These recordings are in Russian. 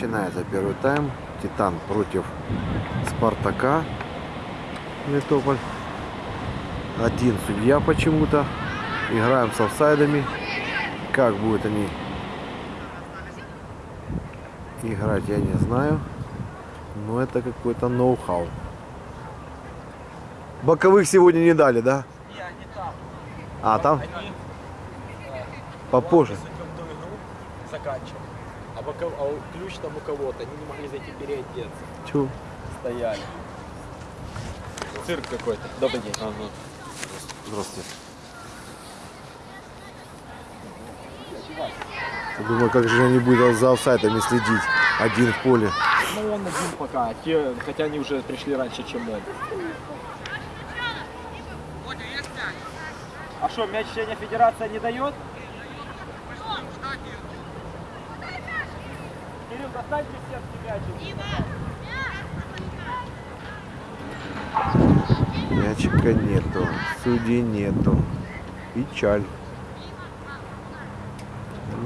Начинается первый тайм. Титан против Спартака. Метополь. Один судья почему-то. Играем с офсайдами. Как будут они играть, я не знаю. Но это какой-то ноу-хау. Боковых сегодня не дали, да? А, там? Попозже. заканчиваем. А, боков... а у- ключ там у кого-то, они не могли зайти переодеться. Чу. Стояли. Цирк какой-то. Добрый день. Здравствуйте. Я Думаю, как же они будут за офсайдами следить. Один в поле. Ну он один пока, те, хотя они уже пришли раньше, чем он. А что, мяч сегодня федерация не дает? Достаньте сетки мячик. Мячика нету. Судей нету. Печаль.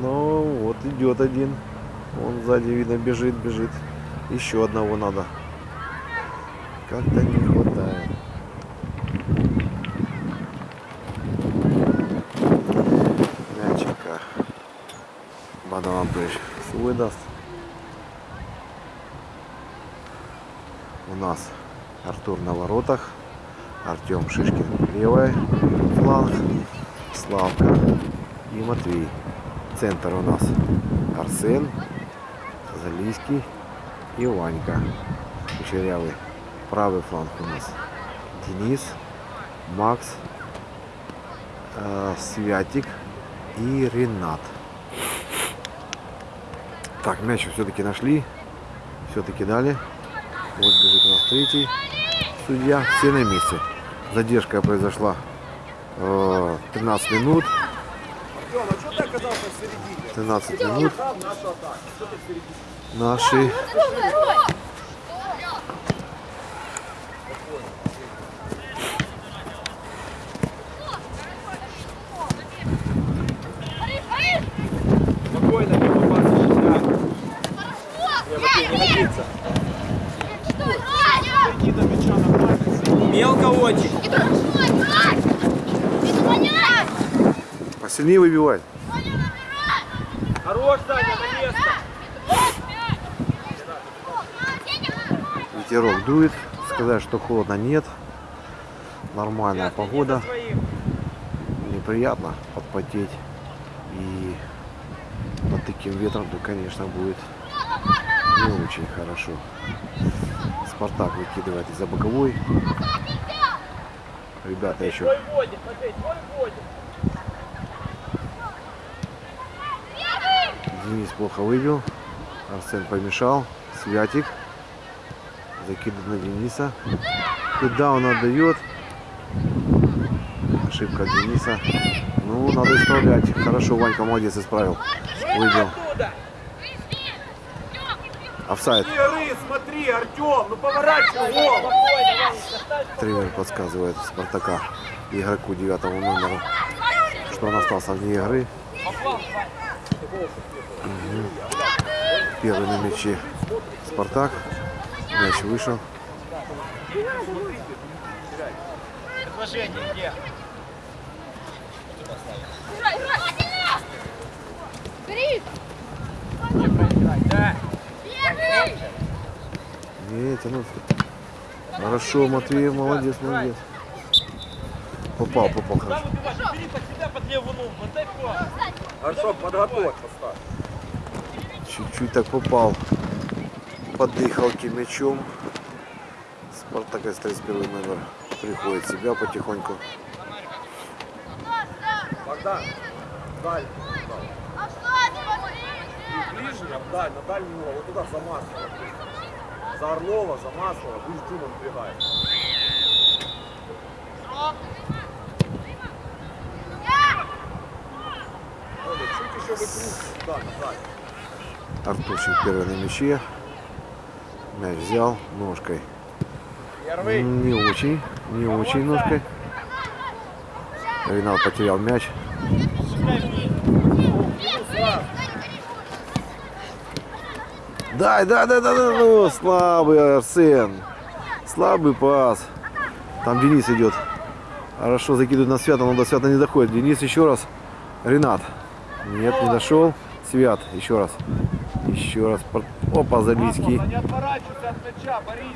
Ну, вот идет один. Он сзади, видно, бежит, бежит. Еще одного надо. Как-то не хватает. Мячика. Бадалабыш свой даст. У нас Артур на воротах. Артем Шишкин левая фланг. Славка и Матвей. Центр у нас Арсен, Залийский и Ванька. Кучерявый. Правый фланг у нас Денис, Макс, э, Святик и Ренат. Так, мяч все-таки нашли. Все-таки дали. Вот бежит у нас третий судья. Все на месте. Задержка произошла э, 13 минут. 13 минут. Наши Спокойно, не попасться сюда. Не, Матвей, не годится. Иди до мяча нормально. Мелко очень. посильнее выбивать. Хорош, Саня, на место. Ветерок дует. Сказать, что холодно нет. Нормальная иди погода. Неприятно подпотеть. И под таким ветром, то, конечно, будет не очень хорошо. Спартак выкидывает из-за боковой. Ребята еще. Денис плохо выбил. Арсен помешал. Святик. Закидывает на Дениса. Куда он отдает? Ошибка Дениса. Ну, надо исправлять. Хорошо, Ванька молодец, исправил. Выбил. Офсайд. Ры, смотри, Артем, ну поворачивай голову. Тренер подсказывает Спартака игроку девятого номера, что он остался вне игры. Мгм. Первый на мяче Спартак. Мяч вышел. Предложение где? Да. Не, тянут. Хорошо, Матвей, молодец, молодец. Попал, попал хорошо. Там убивай, бери под себя под левую ногу. Вот дай пас. Артем, подготовь. Чуть-чуть так попал. Под дыхалки мячом. Спартак из 31 номер приходит в себя потихоньку. Богдан, даль. Ближний, обдай, на дальний угол. Вот туда за Маслова. За Орлова, за Маслова. Будешь Джума. Оля, чуть еще выкрутись. Да, назад. Артурчик первый на мяче. Мяч взял ножкой. Не очень, не очень ножкой. Ренат потерял мяч. Дай, дай, дай, дай, дай, ну, слабый Арсен. Слабый пас. Там Денис идет. Хорошо закидывает на Свята, но до Свята не доходит. Денис еще раз. Ренат. Нет, не дошел. Свят, еще раз. Еще раз. Опа, Борис.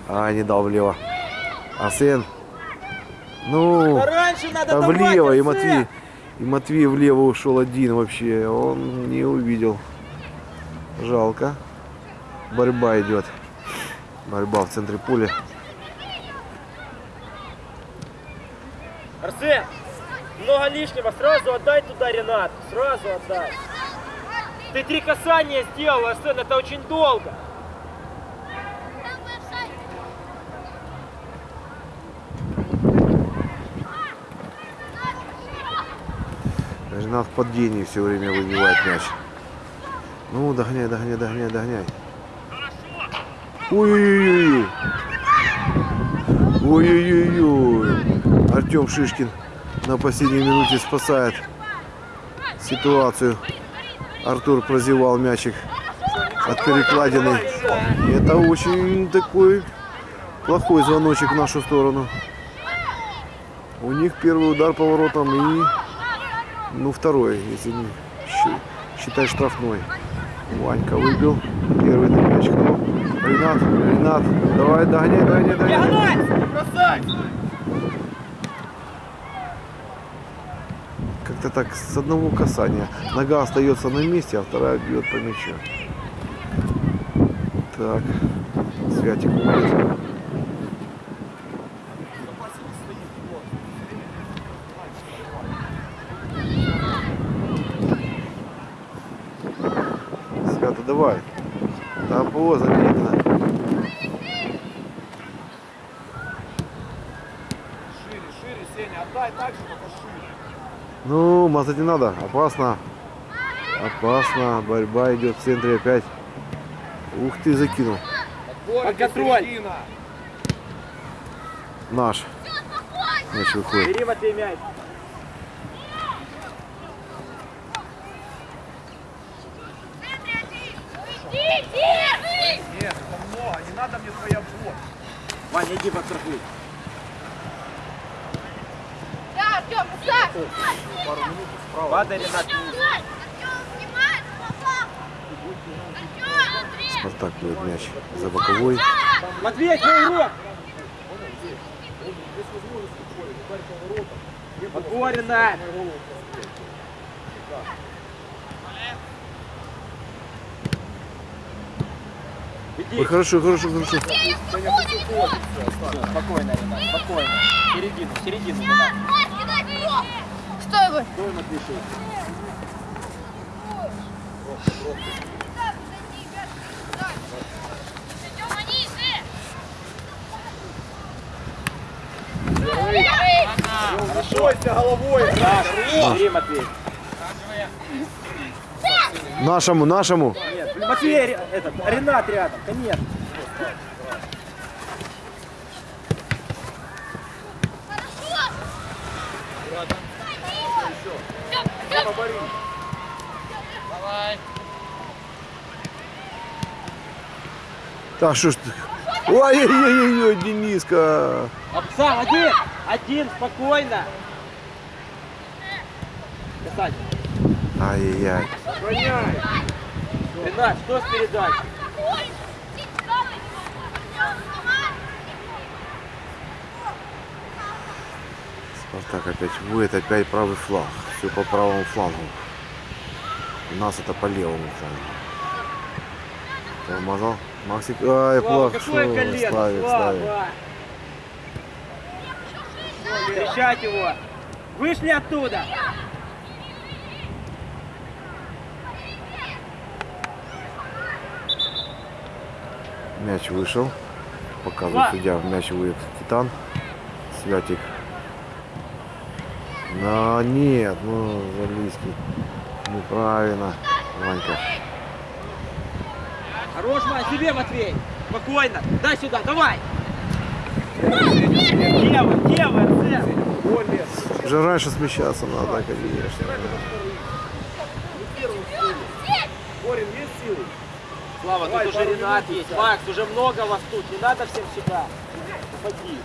А, не дал влево. Арсен. Ну, Да влево. И Арсен! Матвей, и Матвей влево ушел один вообще. Он не увидел. Жалко. Борьба идет. Борьба в центре поля. Арсен, много лишнего, сразу отдай туда Ренат, сразу отдай. Ты три касания сделал, Арсен, это очень долго. Ренат в падении все время выбивает мяч. Ну, догоняй, догоняй, догоняй, догоняй. Ой-ой-ой. Ой-ой-ой. Артем Шишкин на последней минуте спасает ситуацию. Артур прозевал мячик от перекладины. Это очень такой плохой звоночек в нашу сторону. У них первый удар по воротам и ну, второй, если не считать штрафной. Ванька выбил. Первый мяч. Ренат, Ренат, давай, догоняй, догоняй. Диагональ, красавец. Как-то так с одного касания. Нога остается на месте, а вторая бьет по мячу. Так, Святик уходит. Свято, давай. Там ПО заметно. Шире, шире, Сеня, отдай так же, только шире. Ну, мазать не надо. Опасно. Опасно. Борьба идет в центре опять. Ух ты, закинул. Под контроль. середина. Наш. Мяч выходит. Бери Матвей мяч. Нет, это много, не надо мне твоя обвод. Ваня, иди подстрахуй. Да, Артем, так! Пару минут Падай, Ренат. Спартак бьет мяч за боковой. Матвей, твой игрок. Подбор, Ренат. Иди. Ой, хорошо, хорошо, хорошо. Спокойно, Ренат, спокойно. Середину, середину, Ренат. Что вы? Стой, Матвейчик. Бойся головой. Бери, Матвей. Нашему, нашему. Нет, Матвей, этот, Ренат рядом, конечно. Так, что ж ты? Ой-ой-ой, Дениска. Сам, один, один, спокойно. Касать. Ай-яй-яй. Гоняй. Ренат, что с передачей? Спартак опять будет, опять правый фланг. Все по правому флангу. У нас это по левому флангу. Тормозал. Максик. Ай, Слава, плохо. какое колено, Славик, Славик. Слава. Встречать его. Вышли оттуда. Мяч вышел. Показывает судья. Мяч выйдет Титан. Святик. Но нет, ну, Залийский. Неправильно. Ванька. Хорош, Мань, себе, Матвей. Спокойно. Дай сюда, давай. Лево, лево, Арсен. Более. Уже раньше смещаться надо, конечно. Борин, есть силы? Слава, Давай, тут уже Ренат есть. Макс, уже много вас тут. Не надо всем сюда. Уходи.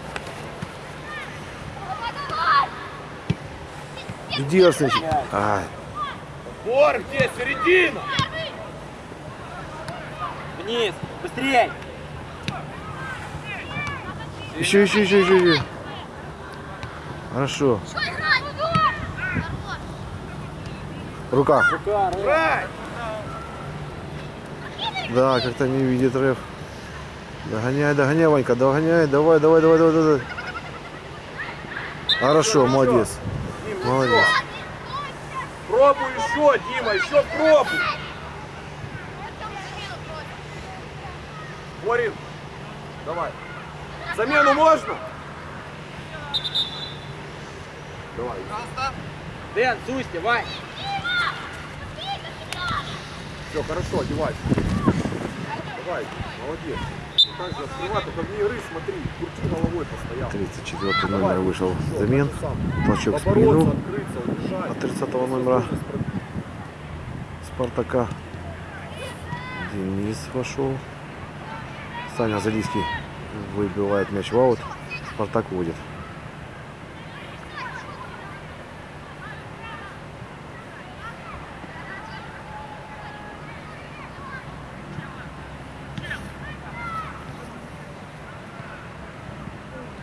Иди, Арсенчик. Ай. Бор, где? Середина! Вниз. Быстрей. Еще, еще, еще, еще, еще. Хорошо. Рука. Рука! Да, как-то не видит Рэф. Догоняй, догоняй, Ванька, догоняй. Давай, давай, давай, давай, давай. Хорошо, молодец. Молодец. Пробуй еще, Дима, еще пробуй. Борин, давай. Замену можно? Давай. Дэн, Зусти, Вань. Все, хорошо, одевайся. Давай, молодец. Так же открывай, только вне игры смотри. Крути головой постоянно. 34 Давай, номер вышел замен. Толчок в спину от 30 номера Спартака. Денис вошел. Саня Залиский выбивает мяч в аут. Спартак водит.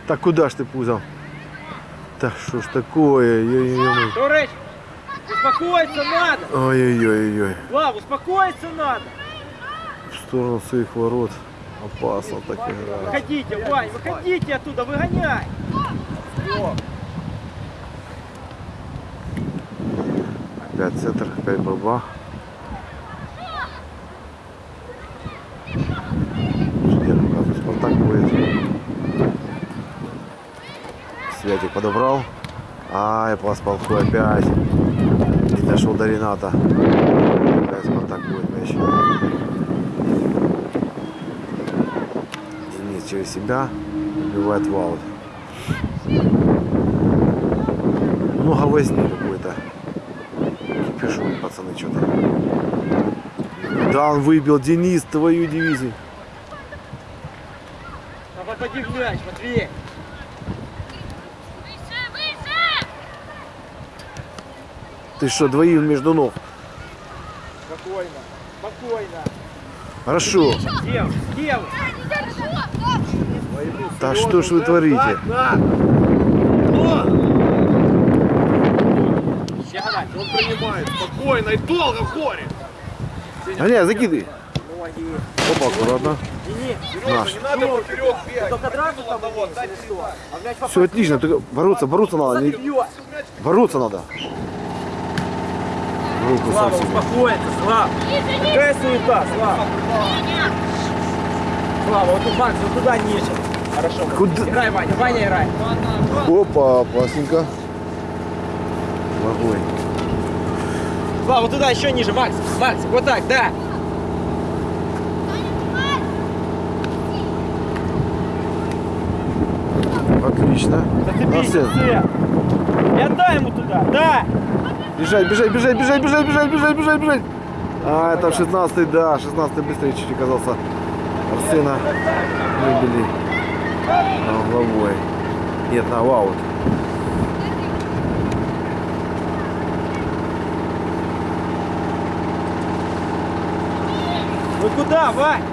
Так куда ж ты пузом? Да что ж такое? Ой-ой-ой. Турыч, успокоиться надо. Ой-ой-ой. Слав, успокоиться надо. В сторону своих ворот. Опасно так играть. Выходите, Вань, выходите оттуда, выгоняй. Опять центр, опять борьба. Судья показывает, Спартак будет. Святик подобрал. Ай, плохой опять. Не дошел до Рената. Опять Спартак будет мяч. Денис через себя убивает в аут. Много возни какой-то. Кипишуют пацаны что-то. Да, он выбил Денис твою дивизию. Ты что, двоим между ног? Спокойно, спокойно. Хорошо. Девушка, девушка. Да что ж вы творите? Так. Сядать, он принимает спокойно и долго хорит. А не, закидывай. Опа, аккуратно. Наш. Все отлично, только бороться, бороться надо. А бороться надо. Руку Слава, себе. успокоится, Слава. Какая суета, Слава? Слава, вот тут Макс, вот туда ниже. Хорошо. Куда? Играй, Ваня, Ваня играй. Опа, опасненько. Огонь. Слава, вот туда еще ниже, Макс. Макс, вот так, да. Отлично. Зацепись. И отдай ему туда, да. Бежать, бежать, бежать, бежать, бежать, бежать, бежать, бежать, бежать. А, это 16 да, 16 быстрее чуть оказался. Арсена выбили а, угловой. Нет, на аут. Вы куда, Вань?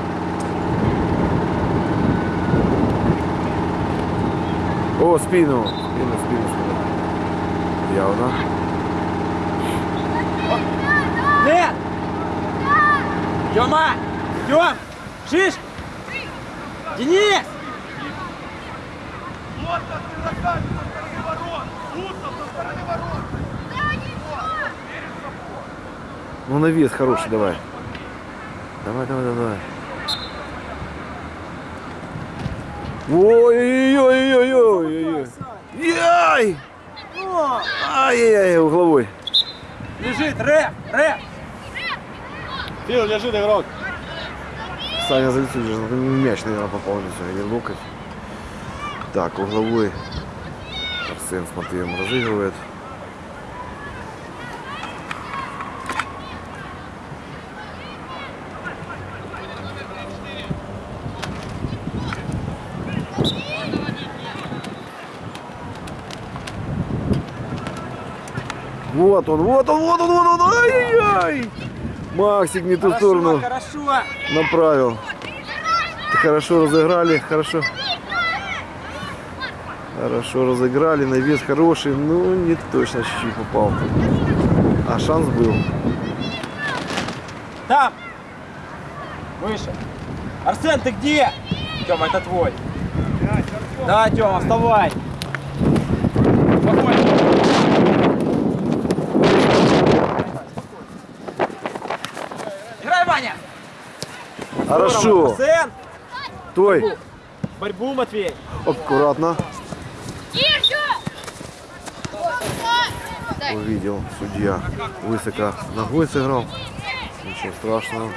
О, спину. Спину, спину, спину. Явно. Тёма! Тём! Шиш! Денис! Вот так ты заканчиваешь со стороны ворот! Утно со стороны ворот! Ну на вес хороший давай. Давай, давай, давай. Ой-ой-ой-ой-ой-ой. Яй! Ай-яй-яй, угловой. Лежит, рэп, рэп. Фил, лежит игрок. Саня залетел, мяч, наверное, попал лицо, или локоть. Так, угловой. Арсен с Матвеем разыгрывает. Вот он, вот он, вот он, вот он, ай-яй-яй! Максик не ту Хорошо, сторону хорошо. направил. Хорошо разыграли, хорошо. Хорошо разыграли, навес хороший, ну не точно чуть-чуть попал. А шанс был. Там. Выше. Арсен, ты где? Тёма, это твой. Да, Тёма, вставай. Спокойно. Играй, Ваня. Хорошо. Арсен. Той. Борьбу, Матвей. Аккуратно. Тише! Увидел судья. Высоко ногой сыграл. Ничего страшного.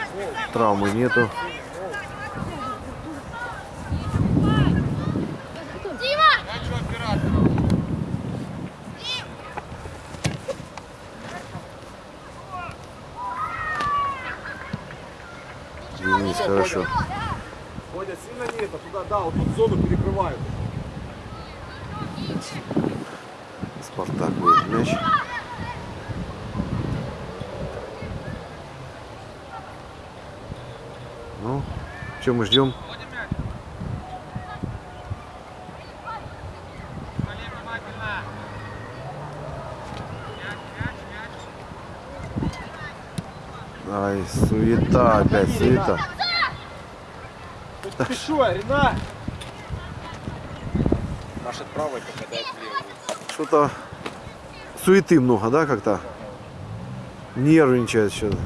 Травмы нету. Дима! Денис, хорошо. Водя, сильно не это, туда, да, вот тут зону перекрывают. Спартак будет мяч. Ну, что мы ждем? Ай, суета опять, суета. Ты что, Ренат? Правой, попадает в левую. Что-то суеты много, да, как-то? Нервничает что-то.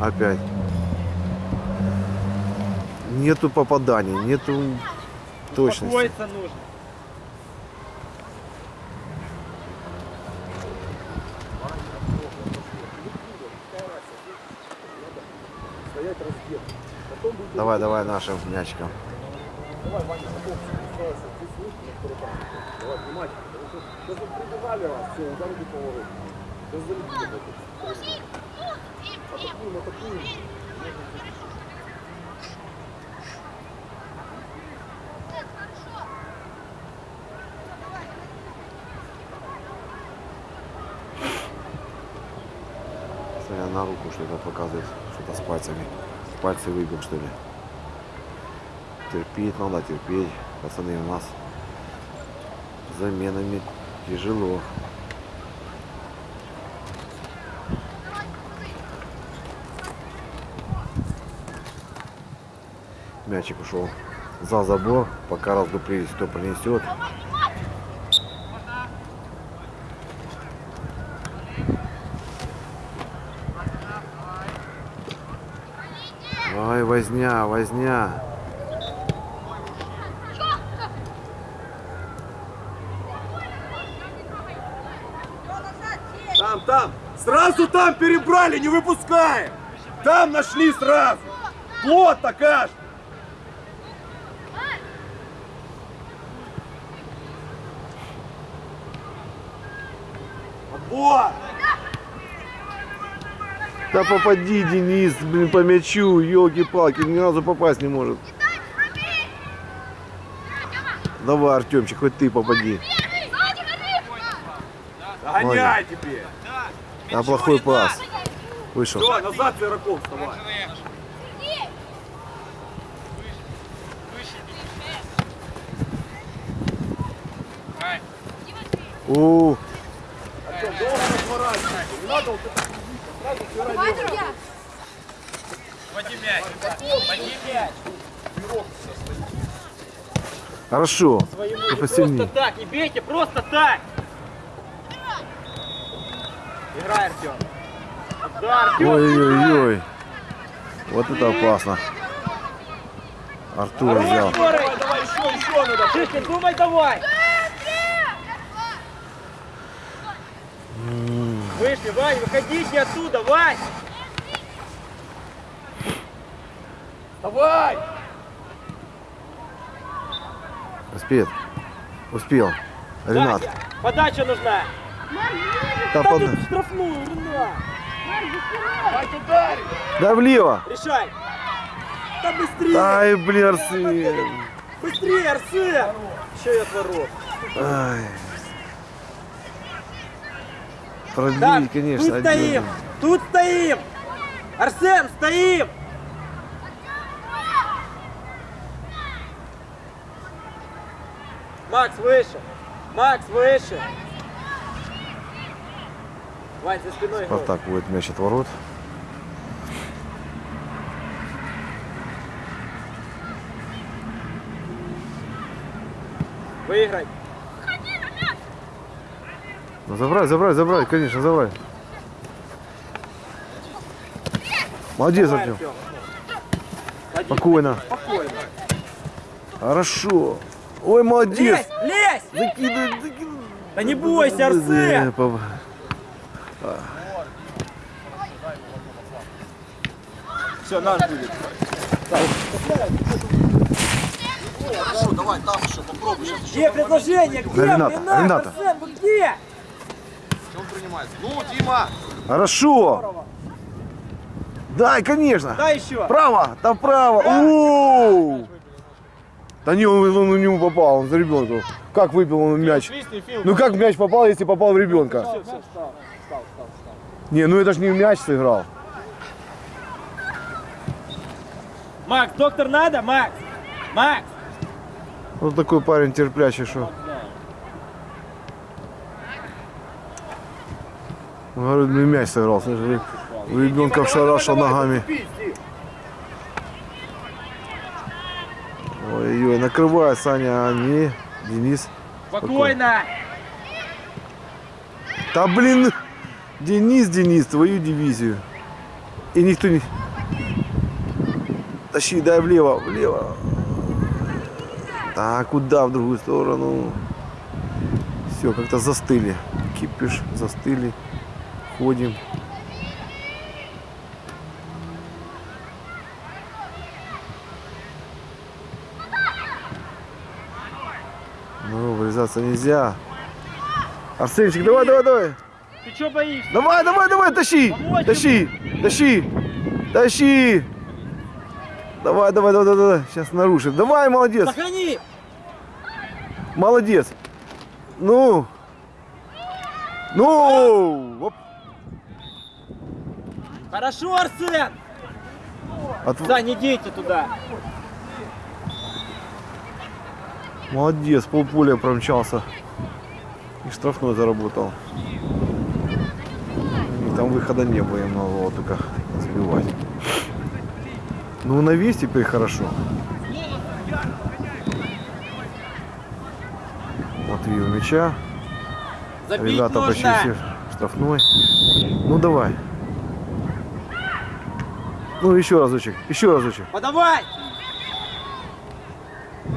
Опять. Нету попаданий, нету точности. Успокоиться нужно. Давай, давай нашим мячиком. Давай, Ваня, бокс устроился. Ты слышишь, на второй. Давай, внимательно. Потому что Сейчас вот прибежали вас, все, ударили поворот. Сейчас залетели. Атакуем, атакуем. Смотря на руку что-то показывает, что-то с пальцами. Пальцы выбил, что ли. Терпеть надо, терпеть. Пацаны, у нас заменами тяжело. Мячик ушел за забор, пока раздуплились, кто принесет. Ай, возня, возня. Там, там! Сразу там перебрали, не выпускаем! Там нашли сразу! Плотно, Каш! Отбор! Да попади, Денис, блин, по мячу, елки-палки, ни разу попасть не может. Давай, Артемчик, хоть ты попади. Догоняй теперь! А плохой пас. Вышел. Все, назад, Звераков, вставай! У, Артем, долго разворачивайся! Не надо вот это сразу друзья! Води мяч. Води мяч. хорошо. Просто так, не бейте, просто так. Играй, Артем. Ой-ой-ой. Вот это опасно. Артур взял. Давай, Давай, еще, еще надо! Шишкин, думай давай. Вышли, Вань, выходите оттуда, Вань. Давай! Успеет. Успел. Ренат. Дача. Подача нужна. Да, Да штрафную, да влево. Решай. Да быстрее. Ай, блин, Арсен. Быстрее, Арсен. И от ворот. Ай. продлить, Так, конечно. тут стоим! отдельно. Тут стоим! Арсен, стоим! Макс, выше! Макс, выше! Вань, за спиной гол. Спартак будет мяч от ворот. Выиграй! Ну, забрать, забрать, забрать, конечно, забрать. Молодец, Давай, Артем. Спокойно. Хорошо. Ой, молодец. Лезь, лезь! Закидывай, закидывай. Да не бойся, Арсен! Все, наш будет. Хорошо, давай там еще попробуй. Сейчас еще Где предложение? Где? Рената, Ренат, Рената. Вы где? он принимает. Ну, Дима! Хорошо. Дай, конечно. Дай еще. Право, там право. Оу. Да не, он, он в него попал, он за ребенка. Как выбил он мяч? Ну как мяч попал, если попал в ребенка? Все, все, встал. Не, ну это ж не в мяч сыграл. Макс, доктор надо? Макс! Макс! Вот такой парень терплячий, что. Говорю, ну и мяч сыграл. У ребенка шарашил ногами. Ой-ой, накрывает Саня, а не Денис. Спокойно! Да блин, Денис, Денис, твою дивизию. И никто не... Тащи, дай влево, влево. Да, куда в другую сторону? Все, как-то застыли. Кипиш, застыли. Ходим. Ну, врезаться нельзя. Арсенчик, давай, давай, давай. Ты что боишься? Давай, давай, давай, тащи! Помочь Тащи! Тащи! Тащи! Давай, давай, давай, давай, давай. Сейчас нарушим. Давай, молодец! Сохрани! Молодец! Ну! Ну! Оп. Хорошо, Арсен! От- Да, не дейте туда. Молодец, полполя промчался. И штрафной заработал. Там выхода не было, им надо было только сбивать. Ну, на весь теперь хорошо. Матвей у мяча. Забить Ребята нужно. почти все штрафной. Ну, давай. Ну, еще разочек, еще разочек. Подавай!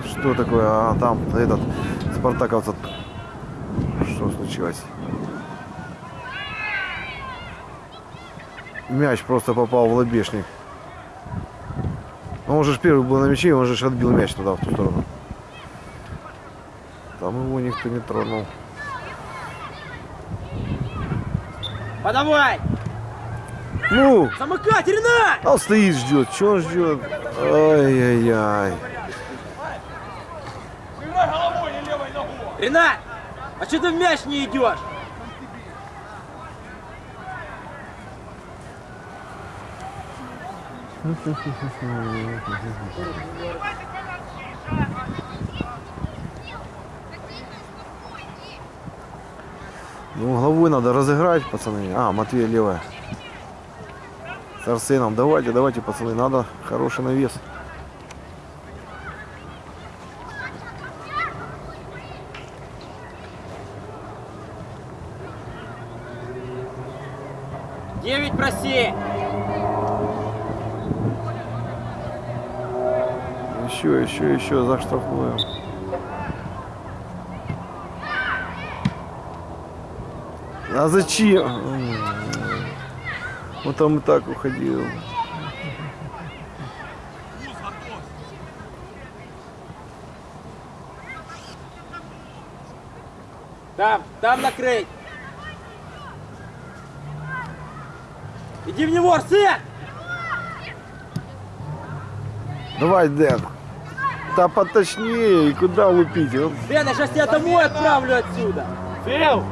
Что такое? А там этот спартаковца. Что случилось? Мяч просто попал в лобешник. Ну, Он же первый был на мяче, он же отбил мяч туда, в ту сторону. Там его никто не тронул. Подавай! Ну, Замыкать, Ренат! а он стоит, ждет. Что он ждет? Ай-яй-яй. Ренат! А что ты в мяч не идешь? Ну, головой надо разыграть, пацаны. А, Матвей левая. С Арсеном. Давайте, давайте, пацаны. Надо хороший навес. Еще, за штрафную. А зачем? Вот там и так уходил. Там, там накрыть! Иди в него, Арсен! Давай, Дэн. Да поточнее. И куда лупить? Дэн, я сейчас тебя домой отправлю отсюда! Фил!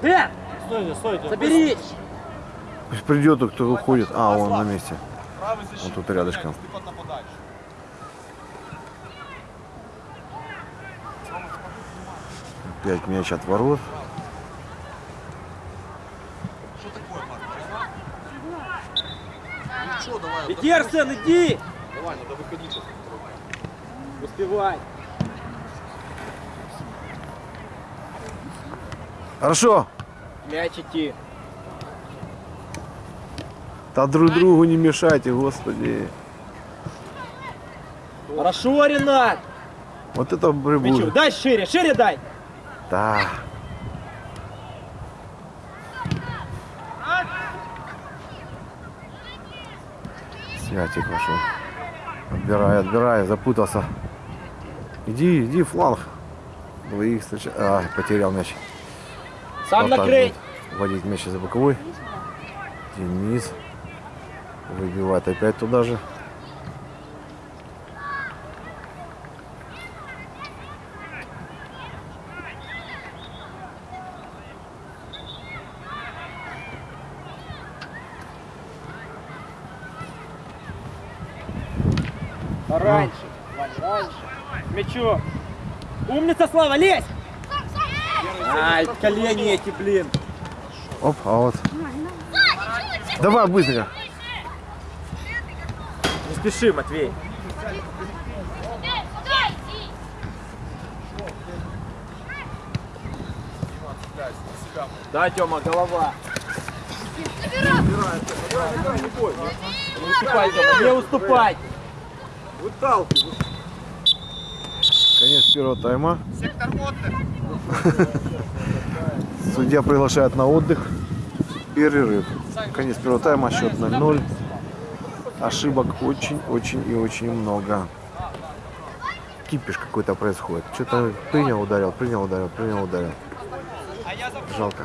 Дэн, Стойте, стойте. соберись. Пусть придет, кто выходит. А, он на месте. Он тут рядышком. Ты поднападаешь. Пять мяч от ворот. Что такое, Марк? Ну давай. Иди. Давай, надо выходить сейчас. Успевай. Хорошо. Мяч идти. Да друг другу не мешайте, господи. Хорошо, Ренат. Вот это прибур. Дай шире, шире дай. Да. Святик вошел. Отбирай, отбирай, запутался. Иди, иди, фланг. Двоих встреча... А, потерял мяч. Сам Вот накрыть. будет Вводить мяч за боковой. Денис. Выбивает опять туда же. Раньше. Вань, раньше. К Мячу. Умница, Слава, лезь. Ай, колени эти, блин. Оп, а вот. Давай быстро. Не спеши, Матвей. Да, Тёма, голова. Не уступай, Тёма, не уступай. Выталкивай. Конец первого тайма. Судья приглашает на отдых. Перерыв. Конец первого тайма, счет 0-0. Ошибок очень-очень и очень много. Кипиш какой-то происходит. Что-то принял, ударил, принял, ударил, принял, ударил. Жалко.